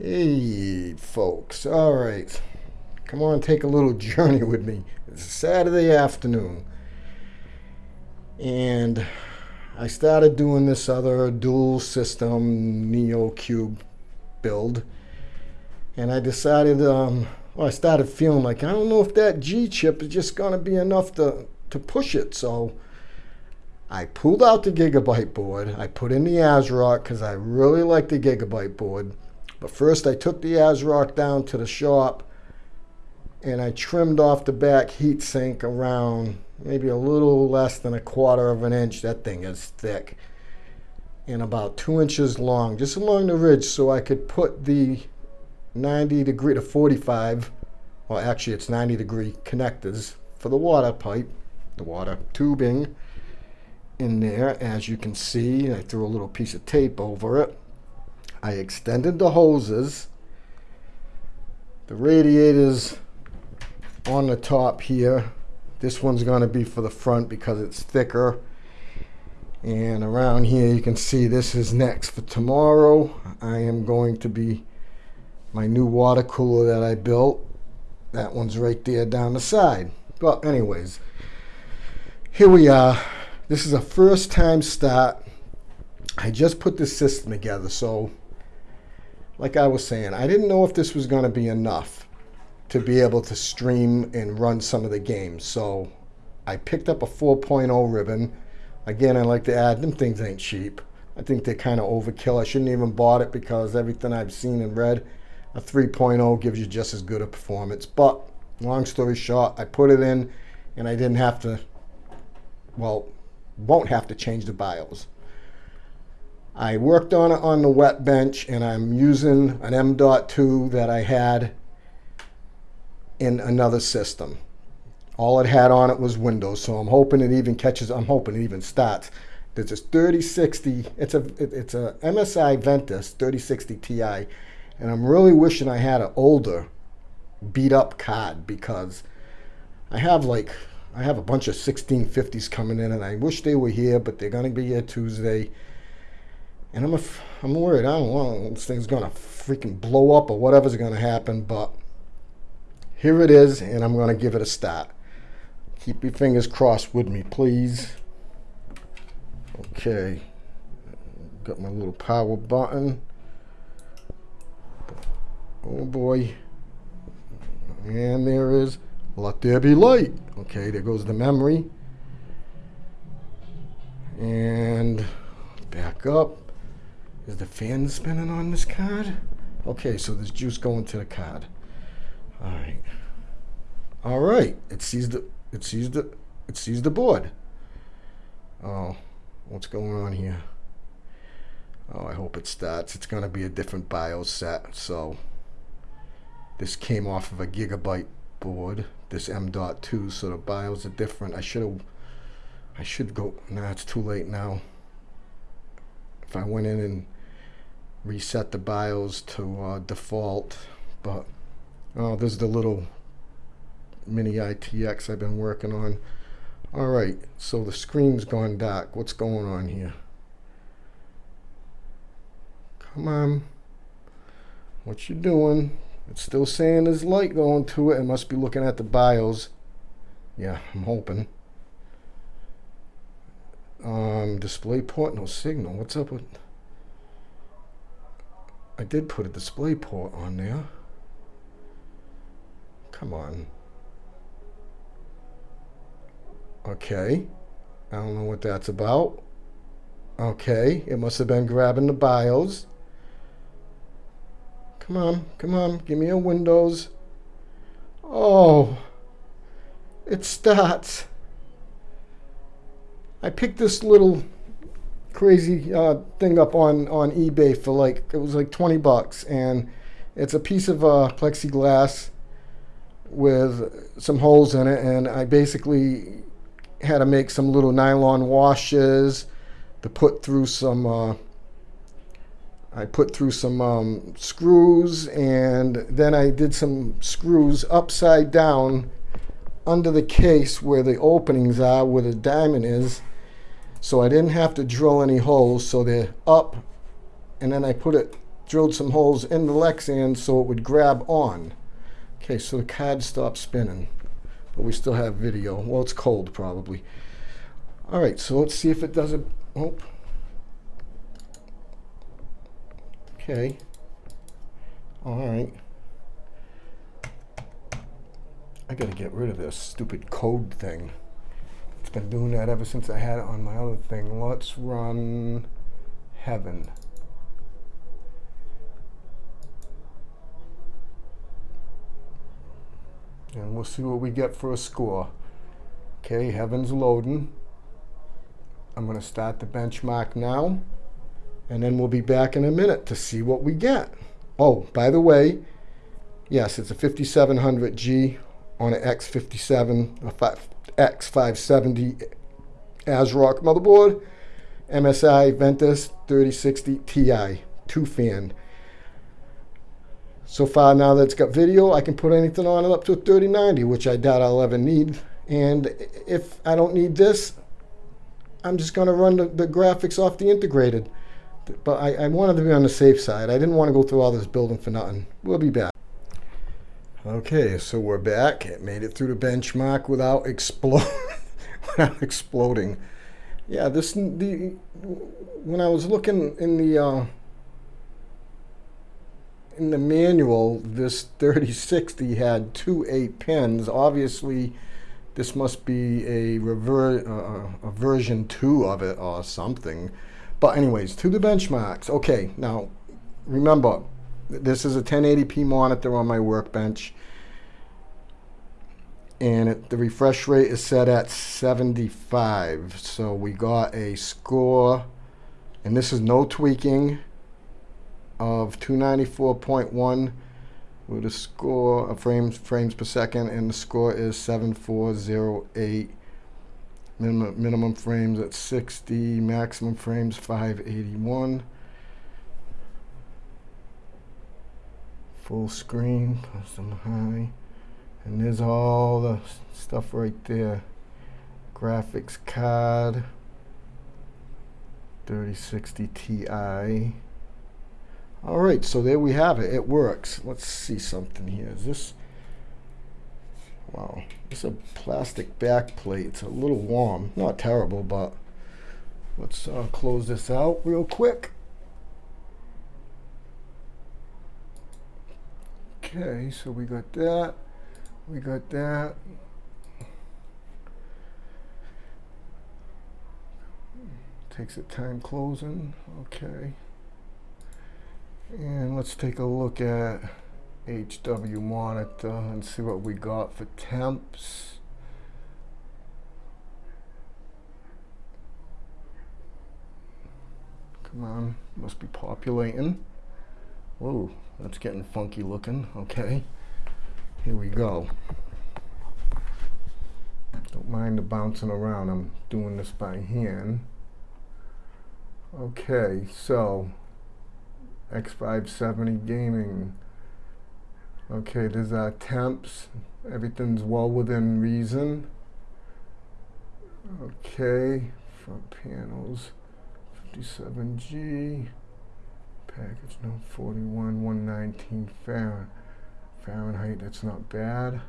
Hey, folks. All right. Come on, take a little journey with me. It's Saturday afternoon. And I started doing this other dual system Neo Cube build. And I decided, um, well, I started feeling like, I don't know if that G chip is just going to be enough to, to push it. So I pulled out the Gigabyte board. I put in the ASRock because I really like the Gigabyte board. But first I took the ASRock down to the shop and I trimmed off the back heatsink around maybe a little less than a quarter of an inch. That thing is thick and about two inches long, just along the ridge so I could put the 90 degree to 45, well actually it's 90 degree connectors for the water pipe, the water tubing in there as you can see. I threw a little piece of tape over it. I extended the hoses. The radiators on the top here. This one's going to be for the front because it's thicker. And around here you can see this is next for tomorrow. I am going to be my new water cooler that I built. That one's right there down the side. But anyways, here we are. This is a first time start. I just put this system together, so like I was saying, I didn't know if this was going to be enough to be able to stream and run some of the games. So I picked up a 4.0 ribbon. Again, I like to add, them things ain't cheap. I think they're kind of overkill. I shouldn't even bought it because everything I've seen and read, a 3.0 gives you just as good a performance. But long story short, I put it in and I didn't have to, well, won't have to change the BIOS. I worked on it on the wet bench and I'm using an M.2 that I had in another system. All it had on it was Windows, so I'm hoping it even catches, I'm hoping it even starts. There's this 3060, it's a, it's a MSI Ventus 3060 Ti, and I'm really wishing I had an older beat up card because I have like, I have a bunch of 1650s coming in and I wish they were here, but they're gonna be here Tuesday. And I'm, a, I'm worried. I don't know. This thing's going to freaking blow up or whatever's going to happen. But here it is, and I'm going to give it a start. Keep your fingers crossed with me, please. Okay. Got my little power button. Oh boy. And there is let there be light. Okay, there goes the memory. And back up. Is the fan spinning on this card? Okay, so there's juice going to the card. All right. All right. It sees the it sees the it sees the board. Oh, what's going on here? Oh, I hope it starts. It's going to be a different BIOS set. So this came off of a Gigabyte board, this M.2, so the BIOS are different. I should have I should go. Nah, it's too late now. If I went in and reset the BIOS to uh, default, but oh, this is the little mini ITX I've been working on. All right, so the screen's gone dark. What's going on here? Come on. What you doing? It's still saying there's light going to it. It must be looking at the BIOS. Yeah, I'm hoping. Um, display port, no signal. What's up with... I did put a display port on there. Come on. Okay. I don't know what that's about. Okay. It must have been grabbing the BIOS. Come on. Come on. Give me a Windows. Oh. It starts. I picked this little crazy uh, thing up on on eBay for like it was like 20 bucks, and it's a piece of uh, plexiglass with some holes in it, and I basically had to make some little nylon washes to put through some. Uh, I put through some um, screws, and then I did some screws upside down under the case where the openings are, where the diamond is so I didn't have to drill any holes, so they're up, and then I put it drilled some holes in the Lexan so it would grab on. Okay, so the card stopped spinning, but we still have video. Well, it's cold probably. All right, so let's see if it does it. Oh. Okay. All right. I gotta get rid of this stupid code thing. Been doing that ever since I had it on my other thing. Let's run heaven. And we'll see what we get for a score. Okay, heaven's loading. I'm going to start the benchmark now. And then we'll be back in a minute to see what we get. Oh, by the way, yes, it's a 5700G on an X57, a X570 ASRock motherboard. MSI Ventus 3060 Ti, two fan. So far now that it's got video, I can put anything on it up to a 3090, which I doubt I'll ever need. And if I don't need this, I'm just going to run the, the, graphics off the integrated. But I, I wanted to be on the safe side. I didn't want to go through all this building for nothing. We'll be back. Okay, so we're back. It made it through the benchmark without, explode, without exploding. Yeah, this the when I was looking in the uh, in the manual, this 3060 had two 8 pins. Obviously, this must be a, rever uh, a version 2 of it or something. But anyways, to the benchmarks. Okay, now remember, this is a 1080p monitor on my workbench. And it, the refresh rate is set at 75. So we got a score, and this is no tweaking of 294.1 with a score of frames frames per second and the score is 7408 minimum, minimum frames at 60 maximum frames 581 full screen custom high and there's all the stuff right there graphics card 3060 Ti all right, so there we have it. It works. Let's see something here. Is this, wow, it's a plastic back plate. It's a little warm. Not terrible, but let's uh, close this out real quick. Okay, so we got that. We got that. Takes a time closing. Okay. And let's take a look at HW monitor and see what we got for temps. Come on, must be populating. Whoa, that's getting funky looking. Okay, here we go. Don't mind the bouncing around. I'm doing this by hand. Okay, so X570 Gaming. Okay, there's our temps. Everything's well within reason. Okay, front panels, 57G. Package node 41, 119 Fahrenheit, that's not bad.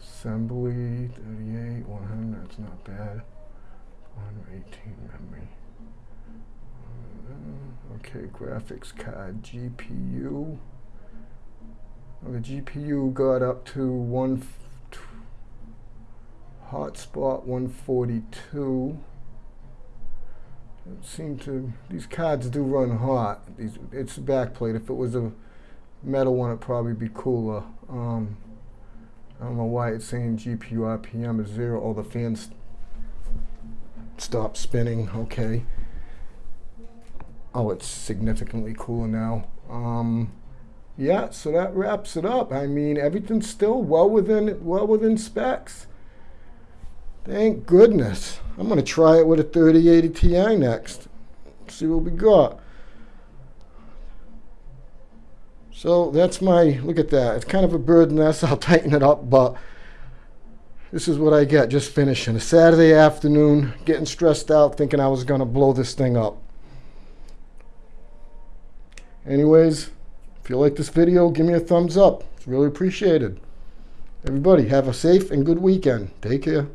Assembly, 38, 100, that's not bad. 118 memory. Uh, okay, graphics card, GPU. Well, the GPU got up to one hotspot 142. It seemed to these cards do run hot. These it's backplate. If it was a metal one, it'd probably be cooler. Um, I don't know why it's saying GPU RPM is zero. Oh, the fans stop spinning. Okay. Oh, it's significantly cooler now. Um, yeah, so that wraps it up. I mean, everything's still well within it well within specs. Thank goodness. I'm going to try it with a 3080 Ti next. See what we got. So that's my, look at that. It's kind of a bird nest. I'll tighten it up, but this is what I get just finishing. A Saturday afternoon, getting stressed out, thinking I was going to blow this thing up. Anyways, if you like this video, give me a thumbs up. It's really appreciated. Everybody, have a safe and good weekend. Take care.